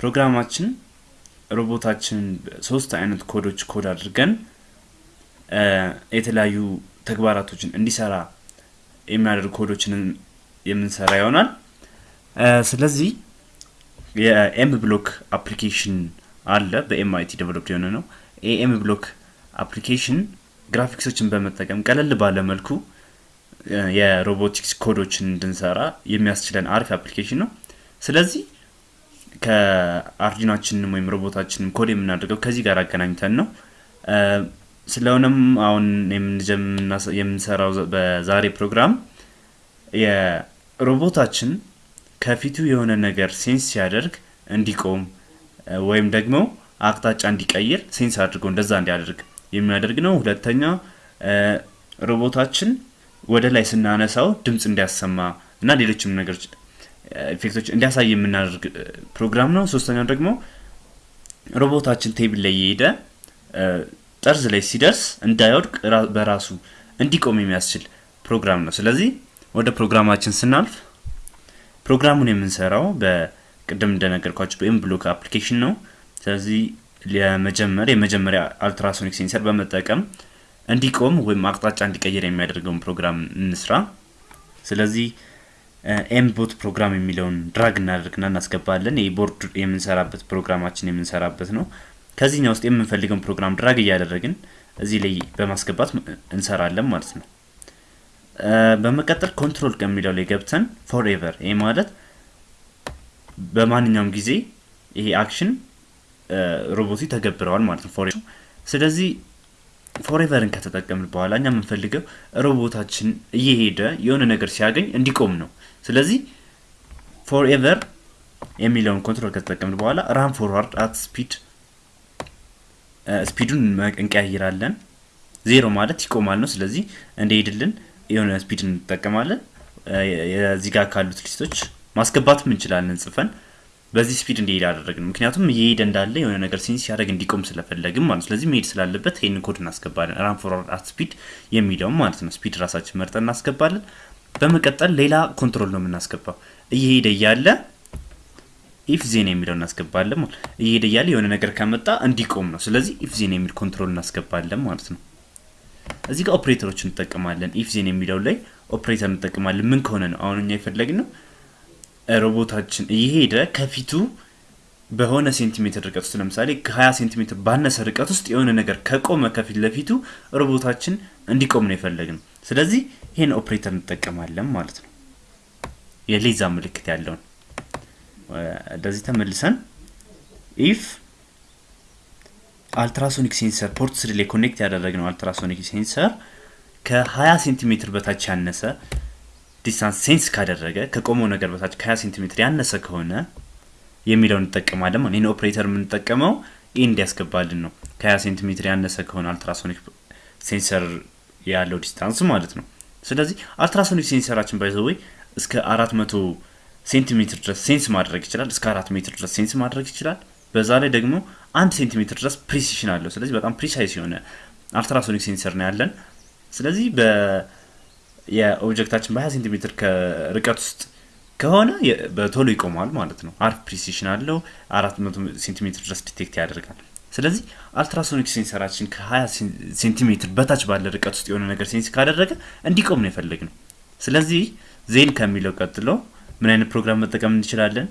ፕሮግራማችን ሮቦታችን ሶስት አይነት ኮዶች ኮድ አድርገን የተለያዩ ተግባራቶችን እንዲሰራ የሚያደርጉ ኮዶችን የምንሰራ ይሆናል። ስለዚህ የ mBlock application አለ። በ MIT developed የሆነ ነው። የ mBlock application graphics ኦችን በመጠቀም ቀለል ባለ መልኩ የሮቦቲክስ ኮዶችን እንድንሰራ የሚያስችለን አሪፍ application ነው። ስለዚህ ከ Arduino ኣችንም ወይም ሮቦታችንም ኮድ የምናደርገው ከዚህ ጋር አገናኝተን ነው። ስለሆነም አሁን የምንሰራው በዛሬ ፕሮግራም የሮቦታችን ከፊቱ የሆነ ነገር sense ሲያደርግ እንዲቆም ወይም ደግሞ አቅጣጫ እንዲቀይር sense አድርጎ እንደዛ እንዲያደርግ የሚያደርግ ነው። ሁለተኛ ሮቦታችን ወደ ላይ ስናነሳው ድምፅ እንዲያሰማ እና ሌሎችም ነገሮች effect ኦች እንዲያሳይ የምናደርግ ፕሮግራም ነው። ሶስተኛው ደግሞ ሮቦታችን table ላይ የሄደ ጠርዝ ላይ ሲደርስ እንዳይወድቅ በራሱ እንዲቆም የሚያስችል ፕሮግራም ነው። ስለዚህ ወደ ፕሮግራማችን ስናልፍ ፕሮግራሙን የምንሰራው በቅድም እንደነገርኳችሁ በ mBlock application ነው። ስለዚህ ለመጀመር የመጀመሪያ ultrasonic sensor በመጠቀም እንዲቆም ወይም አቅጣጫ እንዲቀይር የሚያደርገውን ፕሮግራም እንስራ። ስለዚህ mBot program የሚለውን drag እናደርግና እናስገባለን። ይህ ቦርድ የምንሰራበት ፕሮግራማችን የምንሰራበት ነው። ከዚህኛ ውስጥ የምንፈልገውን ፕሮግራም drag እያደረግን እዚህ ላይ በማስገባት እንሰራለን ማለት ነው። በመቀጠል control ከሚለው ላይ ገብተን forever፣ ይህ ማለት በማንኛውም ጊዜ ይሄ action ሮቦቱ ይተገብረዋል ማለት ነው። for ስለዚህ forever ን ከተጠቀምን በኋላ እኛ የምንፈልገው ሮቦታችን እየሄደ የሆነ ነገር ሲያገኝ እንዲቆም ነው። ስለዚህ forever የሚለውን control ከተጠቀምን በኋላ run forward at speed speed ኡን እንቀያይራለን። ዜሮ ማለት ይቆማል ነው። ስለዚህ እንዲሄድልን የሆነ speed እንጠቀማለን። እዚህ ጋር ካሉት list ኦች ማስገባትም እንችላለን ጽፈን በዚህ speed እንዲሄድ አደረግን። ምክንያቱም እየሄደ እንዳለ የሆነ ነገር sense ሲያደርግ እንዲቆም ስለፈለግን ማለት ስለዚህ መሄድ ስላለበት ይህንን ኮድ እናስገባለን። run forward at speed የሚለውን ማለት ነው። speed ራሳችን መርጠን እናስገባለን። በመቀጠል ሌላ control ነው የምናስገባው። እየሄደ እያለ if then የሚለው እናስገባለን። እየሄደ እያለ የሆነ ነገር ከመጣ እንዲቆም ነው። ስለዚህ if then የሚል control እናስገባለን ማለት ነው። እዚህ ጋር ኦፕሬተሮች እንጠቀማለን። if then የሚለው ላይ ኦፕሬተር እንጠቀማለን። ምን ከሆነ ነው አሁን እኛ የፈለግነው ሮቦታችን እየሄደ ከፊቱ በሆነ ሴንቲሜትር ርቀት ውስጥ ለምሳሌ ከ20 ሴንቲሜትር ባነሰ ርቀት ውስጥ የሆነ ነገር ከቆመ ከፊት ለፊቱ ሮቦታችን እንዲቆም ነው የፈለግነው። ስለዚህ ይህን ኦፕሬተር እንጠቀማለን ማለት ነው። የ less ምልክት ያለውን እንደዚህ ተመልሰን if ultrasonic sensor port three ላይ connect ያደረግነው ultrasonic sensor ከ20 ሴንቲሜትር በታች ያነሰ distance sense ካደረገ ከቆመው ነገር በታች ከ20 ሴንቲሜትር ያነሰ ከሆነ የሚለውን እንጠቀማለን። ይህን ኦፕሬተር የምንጠቀመው ይህ እንዲያስገባልን ነው። ከ20 ሴንቲሜትር ያነሰ ከሆነ ultrasonic sensor ያለው distance ማለት ነው። ስለዚህ ultrasonic sensor ኣችን by the way እስከ 400 ሴንቲሜትር ድረስ sense ማድረግ ይችላል። እስከ 4 ሜትር ድረስ sense ማድረግ ይችላል። በዛ ላይ ደግሞ አንድ ሴንቲሜትር ድረስ precision አለው። ስለዚህ በጣም precise የሆነ ultrasonic sensor ነው ያለን። ስለዚህ የ object ኣችን በ20 ሴንቲሜትር ከርቀት ውስጥ ከሆነ በቶሎ ይቆማል ማለት ነው። አሪፍ precision አለው። 400 ሴንቲሜትር ድረስ detect ያደርጋል። ስለዚህ ultrasonic sensor ኣችን ከ20 ሴንቲሜትር በታች ባለ ርቀት ውስጥ የሆነ ነገር sense ካደረገ እንዲቆም ነው የፈለግነው። ስለዚህ then ከሚለው ቀጥሎ ምን አይነት ፕሮግራም መጠቀም እንችላለን?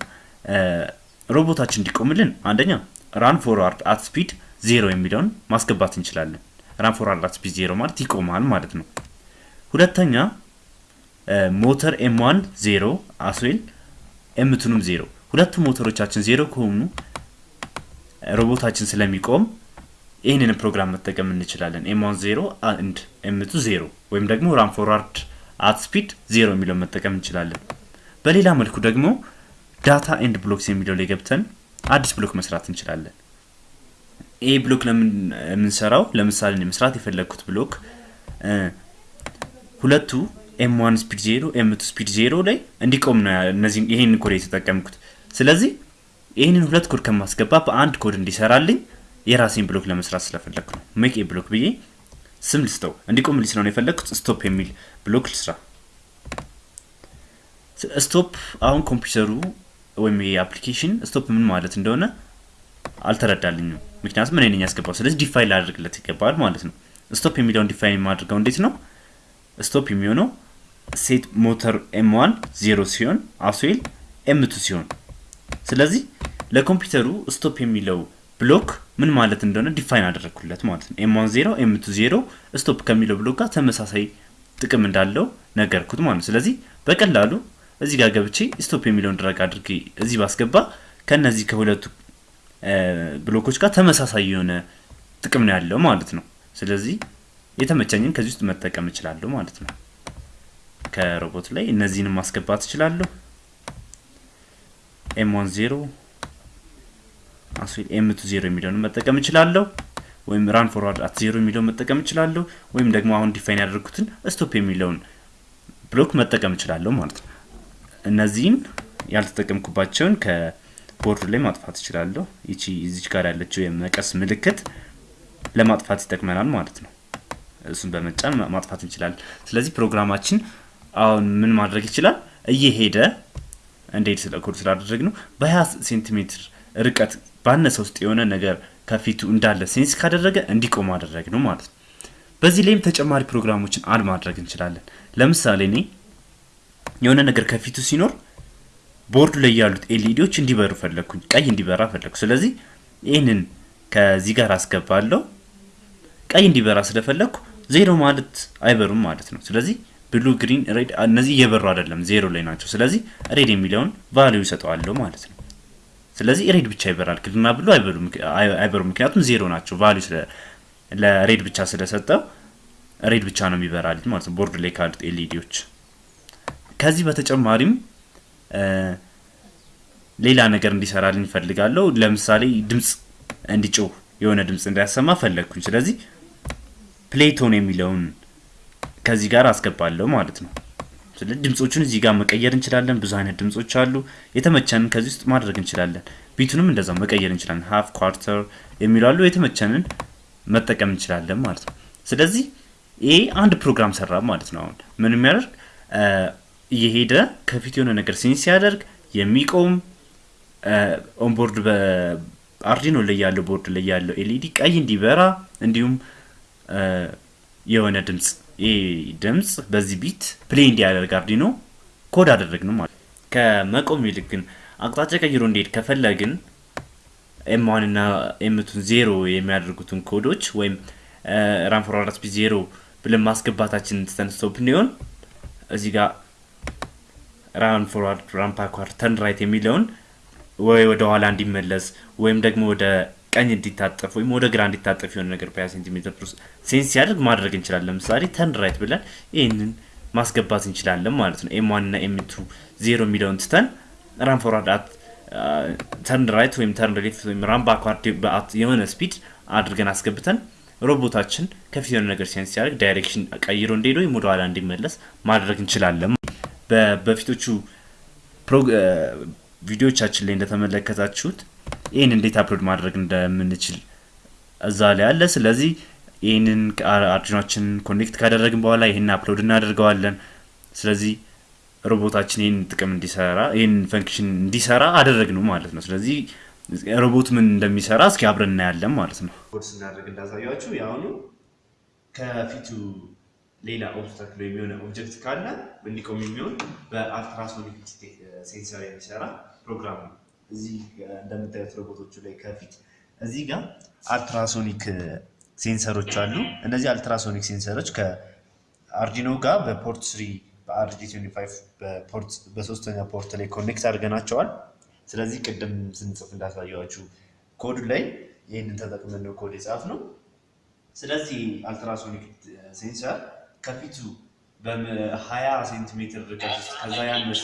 ሮቦታችን እንዲቆምልን አንደኛ run forward at speed zero የሚለውን ማስገባት እንችላለን። run forward at speed zero ማለት ይቆማል ማለት ነው። ሁለተኛ ሞተር M one zero as well M two ንም zero ሁለቱ ሞተሮቻችን ዜሮ ከሆኑ ሮቦታችን ስለሚቆም ይህንን ፕሮግራም መጠቀም እንችላለን። M one zero and M two zero ወይም ደግሞ run forward at speed zero የሚለውን መጠቀም እንችላለን። በሌላ መልኩ ደግሞ data and blocks የሚለው ላይ ገብተን አዲስ block መስራት እንችላለን። ይህ block የምንሰራው ለምሳሌ መስራት የፈለግኩት block ሁለቱ M one speed zero M two speed zero ላይ እንዲቆም ነው ይሄንን ኮድ የተጠቀምኩት። ስለዚህ ይህንን ሁለት ኮድ ከማስገባት በአንድ ኮድ እንዲሰራልኝ የራሴን block ለመስራት ስለፈለግኩ ነው። make a block ብዬ ስም ልስጠው እንዲቆምልኝ ስለሆነ የፈለግኩት stop የሚል block ልስራ። stop አሁን ኮምፒውተሩ ወይም ይሄ application stop ምን ማለት እንደሆነ አልተረዳልኝም። ምክንያቱም እኔ ነኝ ያስገባው። ስለዚህ define ላደርግለት ይገባል ማለት ነው። stop የሚለውን define የማድርገው እንዴት ነው? stop የሚሆነው set motor M one zero ሲሆን as well M two ሲሆን፣ ስለዚህ ለኮምፒውተሩ stop የሚለው block ምን ማለት እንደሆነ define አደረግኩለት ማለት ነው። M one zero M two zero stop ከሚለው block ጋር ተመሳሳይ ጥቅም እንዳለው ነገርኩት ማለት ነው። ስለዚህ በቀላሉ እዚህ ጋር ገብቼ stop የሚለውን drag አድርጌ እዚህ ባስገባ ከነዚህ ከሁለቱ block ኦች ጋር ተመሳሳይ የሆነ ጥቅም ነው ያለው ማለት ነው። ስለዚህ የተመቸኝን ከዚህ ውስጥ መጠቀም እችላለሁ ማለት ነው። ከሮቦት ላይ እነዚህንም ማስገባት እችላለሁ። M one zero as well M two zero የሚለውን መጠቀም እችላለሁ። ወይም run forward at zero የሚለውን መጠቀም እችላለሁ። ወይም ደግሞ አሁን define ያደረግኩትን stop የሚለውን block መጠቀም እችላለሁ ማለት ነው። እነዚህን ያልተጠቀምኩባቸውን ከቦርዱ ላይ ማጥፋት እችላለሁ። ይቺ እዚች ጋር ያለችው የመቀስ ምልክት ለማጥፋት ይጠቅመናል ማለት ነው። እሱን በመጫን ማጥፋት እንችላለን። ስለዚህ ፕሮግራማችን አሁን ምን ማድረግ ይችላል? እየሄደ እንዲሄድ ስለ ኮድ ስላደረግነው በ20 ሴንቲሜትር ርቀት ባነሰ ውስጥ የሆነ ነገር ከፊቱ እንዳለ sense ካደረገ እንዲቆም አደረግነው ማለት ነው። በዚህ ላይም ተጨማሪ ፕሮግራሞችን add ማድረግ እንችላለን። ለምሳሌ እኔ የሆነ ነገር ከፊቱ ሲኖር ቦርዱ ላይ ያሉት LED ዎች እንዲበሩ ፈለግኩኝ፣ ቀይ እንዲበራ ፈለግኩ። ስለዚህ ይህንን ከዚህ ጋር አስገባለሁ። ቀይ እንዲበራ ስለፈለግኩ ዜሮ ማለት አይበሩም ማለት ነው። ስለዚህ blue፣ green፣ red እነዚህ እየበሩ አይደለም፣ ዜሮ ላይ ናቸው። ስለዚህ red የሚለውን value ይሰጠዋለሁ ማለት ነው። ስለዚህ red ብቻ ይበራል። green ና blue አይበሩም፣ ምክንያቱም ዜሮ ናቸው። value ለ red ብቻ ስለሰጠው red ብቻ ነው የሚበራልኝ ማለት ነው፣ ቦርድ ላይ ካሉት LED ዎች። ከዚህ በተጨማሪም ሌላ ነገር እንዲሰራልኝ ይፈልጋለሁ። ለምሳሌ ድምፅ እንዲጮህ የሆነ ድምፅ እንዲያሰማ ፈለግኩኝ። ስለዚህ play tone የሚለውን ከዚህ ጋር አስገባለሁ ማለት ነው። ስለዚህ ድምፆቹን እዚህ ጋር መቀየር እንችላለን። ብዙ አይነት ድምፆች አሉ። የተመቸንን ከዚህ ውስጥ ማድረግ እንችላለን። beat ኡንም እንደዛው መቀየር እንችላለን። half quarter የሚሉ የተመቸንን መጠቀም እንችላለን ማለት ነው። ስለዚህ ይሄ አንድ ፕሮግራም ሰራ ማለት ነው። አሁን ምን የሚያደርግ እየሄደ ከፊት የሆነ ነገር sense ሲያደርግ የሚቆም on board በ Arduino ላይ ያለው ቦርድ ላይ ያለው LED ቀይ እንዲበራ እንዲሁም የሆነ ይህ ድምፅ በዚህ beat play እንዲያደርግ Arduino ኮድ አደረግነው። ማለት ከመቆም ይልቅ ግን አቅጣጫ ቀይሮ እንዲሄድ ከፈለግን M one እና M two ን zero የሚያደርጉትን ኮዶች ወይም speed zero ብለን ማስገባታችን stop እንዲሆን እዚህ ጋር run forward run backward የሚለውን ወይ ወደ ኋላ እንዲመለስ ወይም ደግሞ ወደ ቀኝ እንዲታጠፍ ወይም ወደ ግራ እንዲታጠፍ የሆነ ነገር በዚያ ሴንቲሜትር sense ሲያደርግ ማድረግ እንችላለን። ለምሳሌ turn right ብለን ይህንን ማስገባት እንችላለን ማለት ነው። M one እና M two zero የሚለውን ትተን run forward at turn right ወይም turn left ወይም run backward በ at የሆነ speed አድርገን አስገብተን ሮቦታችን ከፊት የሆነ ነገር sense ሲያደርግ direction ቀይሮ እንዲሄድ ወይም ወደ ኋላ እንዲመለስ ማድረግ እንችላለን። የበፊቶቹ ቪዲዮቻችን ላይ እንደተመለከታችሁት ይህን እንዴት upload ማድረግ እንደምንችል እዛ ላይ አለ። ስለዚህ ይህንን Arduino ኣችንን connect ካደረግን በኋላ ይህን upload እናደርገዋለን። ስለዚህ ሮቦታችን ይህን ጥቅም እንዲሰራ ይህን function እንዲሰራ አደረግነው ማለት ነው። ስለዚህ ሮቦት ምን እንደሚሰራ እስኪ አብረን እናያለን ማለት ነው። ስናደርግ እንዳሳያችሁ የአሁኑ ከፊቱ ሌላ obstacle የሚሆን object ካለ እንዲቆም የሚሆን በ ultrasonic sensor የሚሰራ ፕሮግራም ነው። እዚህ እንደምታዩት ሮቦቶቹ ላይ ከፊት እዚህ ጋር ultrasonic sensor ኦች አሉ። እነዚህ ultrasonic sensor ኦች ከ Arduino ጋር በ port three በአርዲ 25 በሶስተኛ port ላይ connect አድርገናቸዋል። ስለዚህ ቅድም ስንጽፍ እንዳሳየዋችሁ ኮድ ላይ ይህንን ተጠቅመን ነው ኮድ የጻፍነው። ስለዚህ ultrasonic sensor ከፊቱ በ20 ሴንቲሜትር ርቀት ውስጥ ከዛ ያነሰ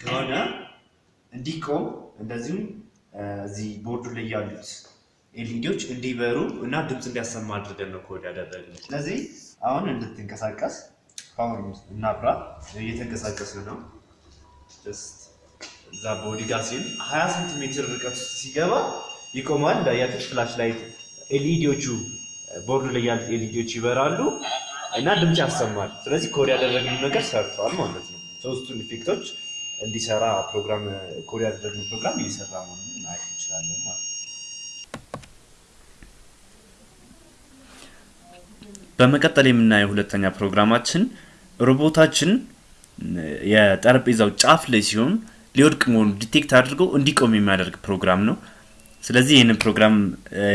ከሆነ እንዲቆም እንደዚሁም እዚህ ቦርዱ ላይ ያሉት LED ዎች እንዲበሩ እና ድምፅ እንዲያሰማ አድርገን ነው ኮድ ያደረግነው። ስለዚህ አሁን እንድትንቀሳቀስ power እናብራ። እየተንቀሳቀሰ ነው። እዛ body ጋር ሲል 20 ሴንቲሜትር ርቀት ሲገባ ይቆማል። እንዳያችሁት flash light LED ዎቹ ቦርዱ ላይ ያሉት LED ዎች ይበራሉ እና ድምፅ ያሰማል። ስለዚህ ኮድ ያደረግነው ነገር ሰርተዋል ማለት ነው። ሶስቱን effect ኦች እንዲሰራ ፕሮግራም ኮድ ያደረግነው ፕሮግራም እየሰራ መሆኑን ማየት እንችላለን ማለት ነው። በመቀጠል የምናየው ሁለተኛ ፕሮግራማችን ሮቦታችን የጠረጴዛው ጫፍ ላይ ሲሆን ሊወድቅ መሆኑ detect አድርገው እንዲቆም የሚያደርግ ፕሮግራም ነው። ስለዚህ ይህንን ፕሮግራም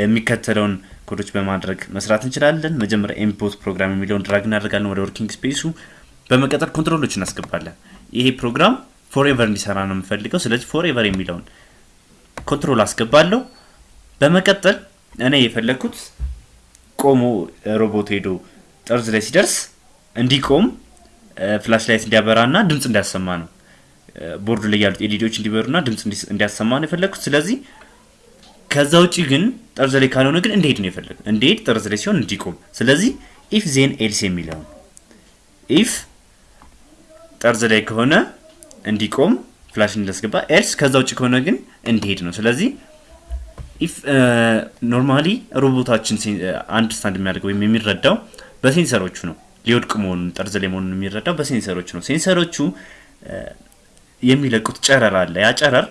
የሚከተለውን ኮዶች በማድረግ መስራት እንችላለን። መጀመሪያ import ፕሮግራም የሚለውን drag እናደርጋለን ወደ working space ኡ። በመቀጠል control ኦች እናስገባለን። ይሄ ፕሮግራም forever እንዲሰራ ነው የምፈልገው። ስለዚህ forever የሚለውን control አስገባለሁ። በመቀጠል እኔ የፈለግኩት ቆሞ ሮቦት ሄዶ ጠርዝ ላይ ሲደርስ እንዲቆም flash light እንዲያበራና ድምፅ እንዲያሰማ ነው። ቦርዱ ላይ ያሉት LED ዎች እንዲበሩና ድምፅ እንዲያሰማ ነው የፈለግኩት። ስለዚህ ከዛ ውጭ ግን ጠርዝ ላይ ካልሆነ ግን እንዲሄድ ነው የፈለግኩት። እንዲሄድ ጠርዝ ላይ ሲሆን እንዲቆም። ስለዚህ if then else የሚለውን if ጠርዝ ላይ ከሆነ እንዲቆም flash እንዲያስገባ፣ else ከዛ ውጭ ከሆነ ግን እንዲሄድ ነው። ስለዚህ if normally ሮቦታችን understand የሚያደርገው ወይም የሚረዳው በ sensor ኦቹ ነው። ሊወድቅ መሆኑን ጠርዝ ላይ መሆኑን የሚረዳው በ sensor ኦቹ ነው። sensor ኦቹ የሚለቁት ጨረር አለ። ያ ጨረር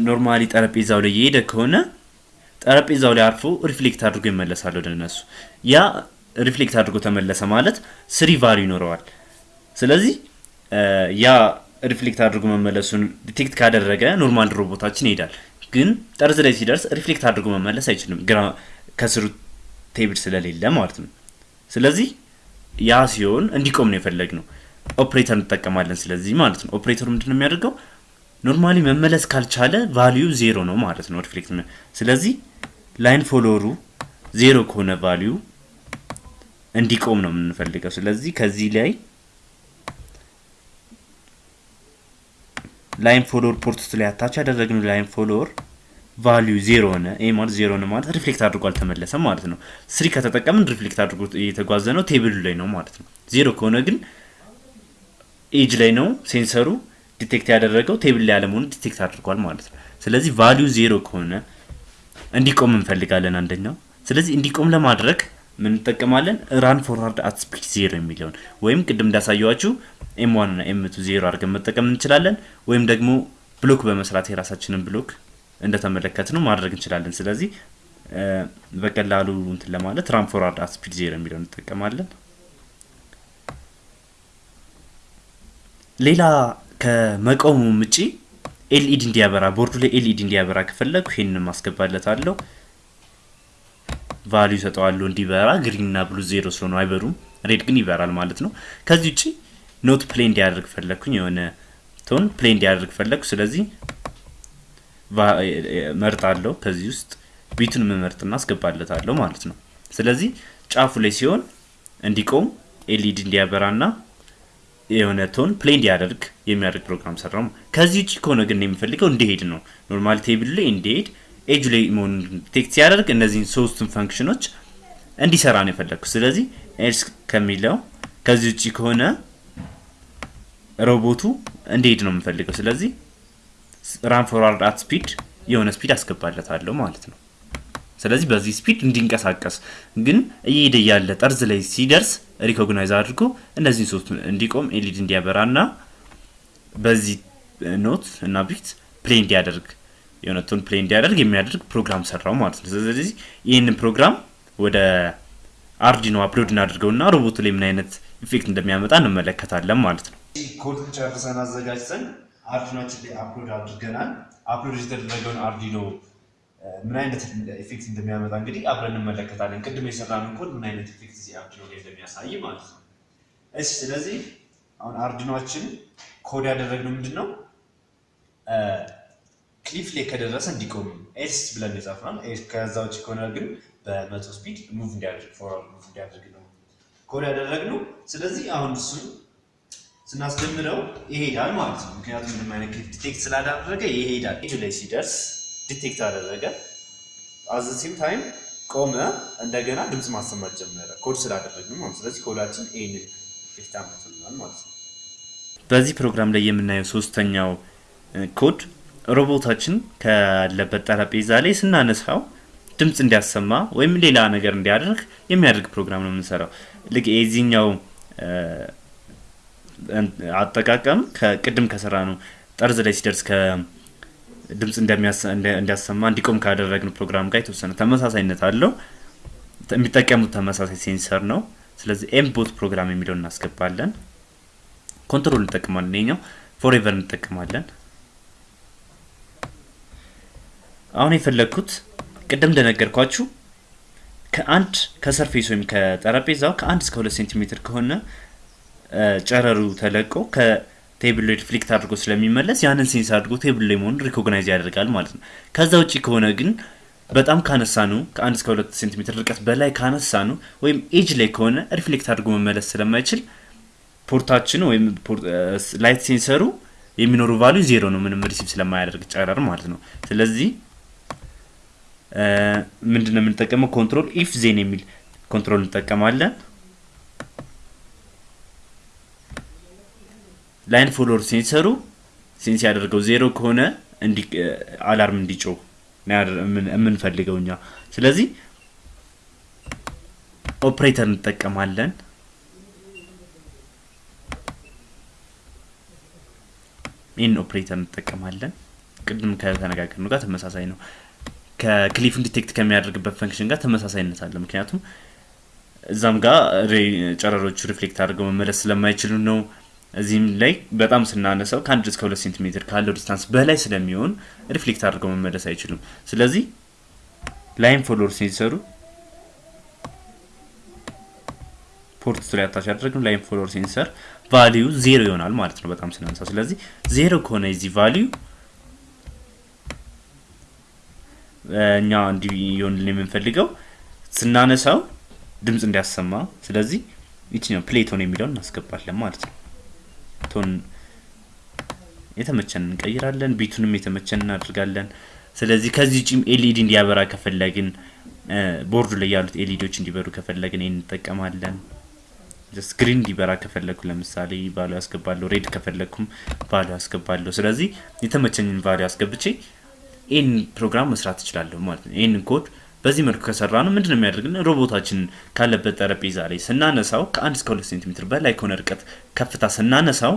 normally ጠረጴዛው ላይ የሄደ ከሆነ ጠረጴዛው ላይ አርፎ reflect አድርጎ ይመለሳል ወደ እነሱ። ያ reflect አድርጎ ተመለሰ ማለት three value ይኖረዋል። ስለዚህ ያ reflect አድርጎ መመለሱን detect ካደረገ normal ሮቦታችን ይሄዳል። ግን ጠርዝ ላይ ሲደርስ reflect አድርጎ መመለስ አይችልም፣ ግራ ከስሩ table ስለሌለ ማለት ነው። ስለዚህ ያ ሲሆን እንዲቆም ነው የፈለግነው። ኦፕሬተር እንጠቀማለን። ስለዚህ ማለት ነው ኦፕሬተሩ ምንድን ነው የሚያደርገው? normally መመለስ ካልቻለ value zero ነው ማለት ነው reflect። ስለዚህ line follower ኡ ዜሮ ከሆነ value እንዲቆም ነው የምንፈልገው። ስለዚህ ከዚህ ላይ line follower port ውስጥ ላይ attach ያደረግነው line follower value zero ሆነ። ይህ ማለት ዜሮ ሆነ ማለት reflect አድርጎ አልተመለሰም ማለት ነው። three ከተጠቀምን reflect አድርጎ እየተጓዘ ነው፣ table ኡ ላይ ነው ማለት ነው። ዜሮ ከሆነ ግን edge ላይ ነው sensor ኡ detect ያደረገው table ላይ ያለመሆኑ detect አድርጓል ማለት ነው። ስለዚህ value zero ከሆነ እንዲቆም እንፈልጋለን አንደኛው። ስለዚህ እንዲቆም ለማድረግ ምን? run forward at speed zero የሚለውን ወይም ቅድም እንዳሳየዋችሁ M one እና M two zero አድርገን መጠቀም እንችላለን። ወይም ደግሞ block በመስራት የራሳችንን block እንደተመለከትነው ማድረግ እንችላለን። ስለዚህ በቀላሉ እንትን ለማለት run forward at speed zero የሚለውን እንጠቀማለን። ሌላ ከመቆሙ ውጪ LED እንዲያበራ ቦርዱ ላይ LED እንዲያበራ ከፈለጉ ይሄንን አስገባለታለሁ። value ሰጠዋለሁ እንዲበራ። green እና blue zero ስለሆኑ አይበሩም፣ red ግን ይበራል ማለት ነው። ከዚህ ውጪ note play እንዲያደርግ ፈለግኩኝ፣ የሆነ tone play እንዲያደርግ ፈለግኩ። ስለዚህ መርጣለሁ። ከዚህ ውስጥ beat ኡን መርጥና አስገባለታለሁ ማለት ነው። ስለዚህ ጫፉ ላይ ሲሆን እንዲቆም LED እንዲያበራና የሆነ tone play እንዲያደርግ የሚያደርግ ፕሮግራም ሰራሁ። ከዚህ ውጭ ከሆነ ግን የሚፈልገው እንዲሄድ ነው። normally table ላይ እንዲሄድ ኤጁ ላይ መሆኑን detect ሲያደርግ እነዚህን ሶስቱን function ኦች እንዲሰራ ነው የፈለግኩት። ስለዚህ else ከሚለው ከዚህ ውጭ ከሆነ ሮቦቱ እንዲሄድ ነው የምፈልገው። ስለዚህ run forward at speed የሆነ speed አስገባለታለሁ ማለት ነው። ስለዚህ በዚህ speed እንዲንቀሳቀስ ግን እየሄደ ያለ ጠርዝ ላይ ሲደርስ recognize አድርጎ እነዚህን ሶስት እንዲቆም LED እንዲያበራ እና በዚህ note እና beat play እንዲያደርግ የሆነ tone play እንዲያደርግ የሚያደርግ ፕሮግራም ሰራሁ ማለት ነው። ስለዚህ ይህንን ፕሮግራም ወደ Arduino upload እናድርገው እና ሮቦቱ ላይ ምን አይነት effect እንደሚያመጣ እንመለከታለን ማለት ነው። ኮድ ጨርሰን አዘጋጅተን Arduino ኣችን ላይ upload አድርገናል። upload የተደረገውን Arduino ምን አይነት effect እንደሚያመጣ እንግዲህ አብረን እንመለከታለን። ቅድም የሰራነው ኮድ ምን አይነት effect እዚህ Arduino ላይ እንደሚያሳይ ማለት ነው። እሺ፣ ስለዚህ አሁን Arduino ኣችን code ያደረግነው ምንድን ነው? cliff ላይ ከደረሰ እንዲቆም yes ብለን የጻፍነው። ከዛ ውጭ ከሆነ ግን በመቶ speed move እንዲያደርግ forward move እንዲያደርግ ነው ኮድ ያደረግነው። ስለዚህ አሁን እሱን ስናስጀምረው ይሄዳል ማለት ነው። ምክንያቱም ምንም አይነት detect ስላላደረገ ይሄዳል። ኤጁ ላይ ሲደርስ detect አደረገ። at the same time ቆመ። እንደገና ድምፅ ማሰማት ጀመረ ኮድ ስላደረግን ማለት ስለዚህ ኮዳችን ይህንን effect አምጥቶልናል ማለት ነው። በዚህ ፕሮግራም ላይ የምናየው ሶስተኛው ኮድ ሮቦታችን ካለበት ጠረጴዛ ላይ ስናነሳው ድምፅ እንዲያሰማ ወይም ሌላ ነገር እንዲያደርግ የሚያደርግ ፕሮግራም ነው የምንሰራው። ልክ የዚህኛው አጠቃቀም ከቅድም ከሰራነው ጠርዝ ላይ ሲደርስ ከድምፅ እንዲያሰማ እንዲቆም ካደረግን ፕሮግራም ጋር የተወሰነ ተመሳሳይነት አለው። የሚጠቀሙት ተመሳሳይ sensor ነው። ስለዚህ mBot program የሚለውን እናስገባለን። control እንጠቀማለን። ይኛው forever እንጠቀማለን። አሁን የፈለግኩት ቅድም እንደነገርኳችሁ ከአንድ ከ surface ወይም ከጠረጴዛው ከአንድ እስከ ሁለት ሴንቲሜትር ከሆነ ጨረሩ ተለቆ ከ table ላይ reflect አድርጎ ስለሚመለስ ያንን sense አድርጎ table ላይ መሆኑን recognize ያደርጋል ማለት ነው። ከዛ ውጭ ከሆነ ግን በጣም ካነሳነው ከአንድ እስከ ሁለት ሴንቲሜትር ርቀት በላይ ካነሳነው ወይም edge ላይ ከሆነ reflect አድርጎ መመለስ ስለማይችል port ኣችን ወይም light sensor ኡ የሚኖረው value zero ነው፣ ምንም receive ስለማያደርግ ጨረር ማለት ነው። ስለዚህ ምንድን ነው የምንጠቀመው? control if then የሚል control እንጠቀማለን። line follower sensor ኡ sense ያደረገው zero ከሆነ alarm እንዲጮህ የምንፈልገው እኛ። ስለዚህ ኦፕሬተር እንጠቀማለን። ይህን ኦፕሬተር እንጠቀማለን። ቅድም ከተነጋገርነው ጋር ተመሳሳይ ነው። ከ cliff ኡን detect ከሚያደርግበት function ጋር ተመሳሳይነት አለ። ምክንያቱም እዛም ጋር ጨረሮቹ reflect አድርገው መመለስ ስለማይችሉ ነው። እዚህም ላይ በጣም ስናነሳው ከአንድ እስከ ሁለት ሴንቲሜትር ካለው distance በላይ ስለሚሆን reflect አድርገው መመለስ አይችሉም። ስለዚህ line follower sensor ኡ port ላይ attach ያደረግነው line follower sensor value zero ይሆናል ማለት ነው፣ በጣም ስናነሳው። ስለዚህ ዜሮ ከሆነ የዚህ value እኛ እንዲህ ይሆንልን የምንፈልገው ስናነሳው ድምፅ እንዲያሰማ። ስለዚህ ይችኛው play tone የሚለውን እናስገባለን ማለት ነው። tone የተመቸን እንቀይራለን፣ beat ኡንም የተመቸን እናደርጋለን። ስለዚህ ከዚህ ውጪም LED እንዲያበራ ከፈለግን ቦርዱ ላይ ያሉት LED ዎች እንዲበሩ ከፈለግን እንጠቀማለን። green እንዲበራ ከፈለግኩ ለምሳሌ value ው ያስገባለሁ። red ከፈለግኩም value ው ያስገባለሁ። ስለዚህ የተመቸኝን value አስገብቼ ይህን ፕሮግራም መስራት እችላለሁ ማለት ነው። ይህንን ኮድ በዚህ መልኩ ከሰራነው ምንድን የሚያደርግን? ሮቦታችን ካለበት ጠረጴዛ ላይ ስናነሳው ከአንድ እስከ ሁለት ሴንቲሜትር በላይ ከሆነ ርቀት ከፍታ ስናነሳው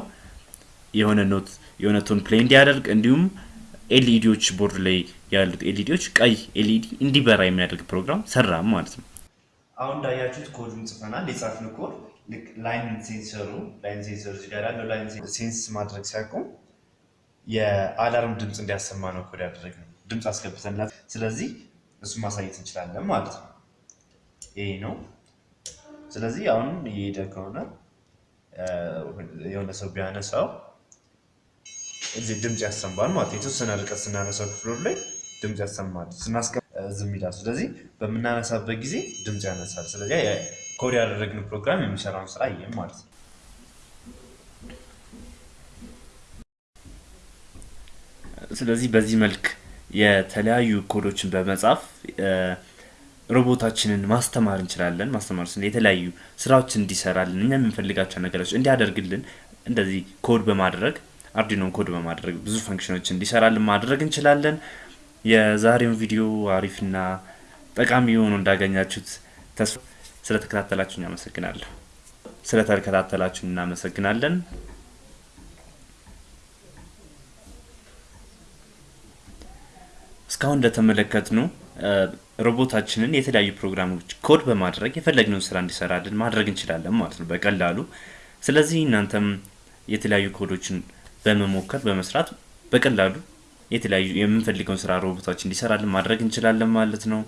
የሆነ note የሆነ tone play እንዲያደርግ እንዲሁም LED ዎች board ላይ ያሉት LED ዎች ቀይ LED እንዲበራ የሚያደርግ ፕሮግራም ሰራን ማለት ነው። አሁን እንዳያችሁት ኮዱን ጽፈናል። የጻፍነው ኮድ line sensor ኡ line sensor ኡ ጋር ያለው line sense ማድረግ ሲያቆም የ alarm ድምፅ እንዲያሰማ ነው ኮድ ያደረግነው። ድምፅ አስገብተንላት ስለዚህ እሱ ማሳየት እንችላለን ማለት ነው። ይሄ ነው። ስለዚህ አሁን እየሄደ ከሆነ የሆነ ሰው ቢያነሳው እዚህ ድምፅ ያሰማል ማለት የተወሰነ ርቀት ስናነሳው ከ floor ላይ ድምፅ ያሰማል፣ ስናስቀምጥ ዝም ይላል። ስለዚህ በምናነሳበት ጊዜ ድምፅ ያነሳል። ስለዚህ ኮድ ያደረግነው ፕሮግራም የሚሰራውን ስራ ይህም ማለት ነው። ስለዚህ በዚህ መልክ የተለያዩ ኮዶችን በመጻፍ ሮቦታችንን ማስተማር እንችላለን። ማስተማር ስንል የተለያዩ ስራዎችን እንዲሰራልን እኛ የምንፈልጋቸው ነገሮች እንዲያደርግልን እንደዚህ ኮድ በማድረግ አርዲኖን ኮድ በማድረግ ብዙ function ኦች እንዲሰራልን ማድረግ እንችላለን። የዛሬውን ቪዲዮ አሪፍና ጠቃሚ ሆኖ እንዳገኛችሁት ተስፋ ስለተከታተላችሁኝ አመሰግናለሁ። ስለተከታተላችሁን እናመሰግናለን። እስካሁን እንደተመለከትነው ሮቦታችንን የተለያዩ ፕሮግራሞች ኮድ በማድረግ የፈለግነውን ስራ እንዲሰራልን ማድረግ እንችላለን ማለት ነው በቀላሉ። ስለዚህ እናንተም የተለያዩ ኮዶችን በመሞከር በመስራት በቀላሉ የተለያዩ የምንፈልገውን ስራ ሮቦታችን እንዲሰራልን ማድረግ እንችላለን ማለት ነው።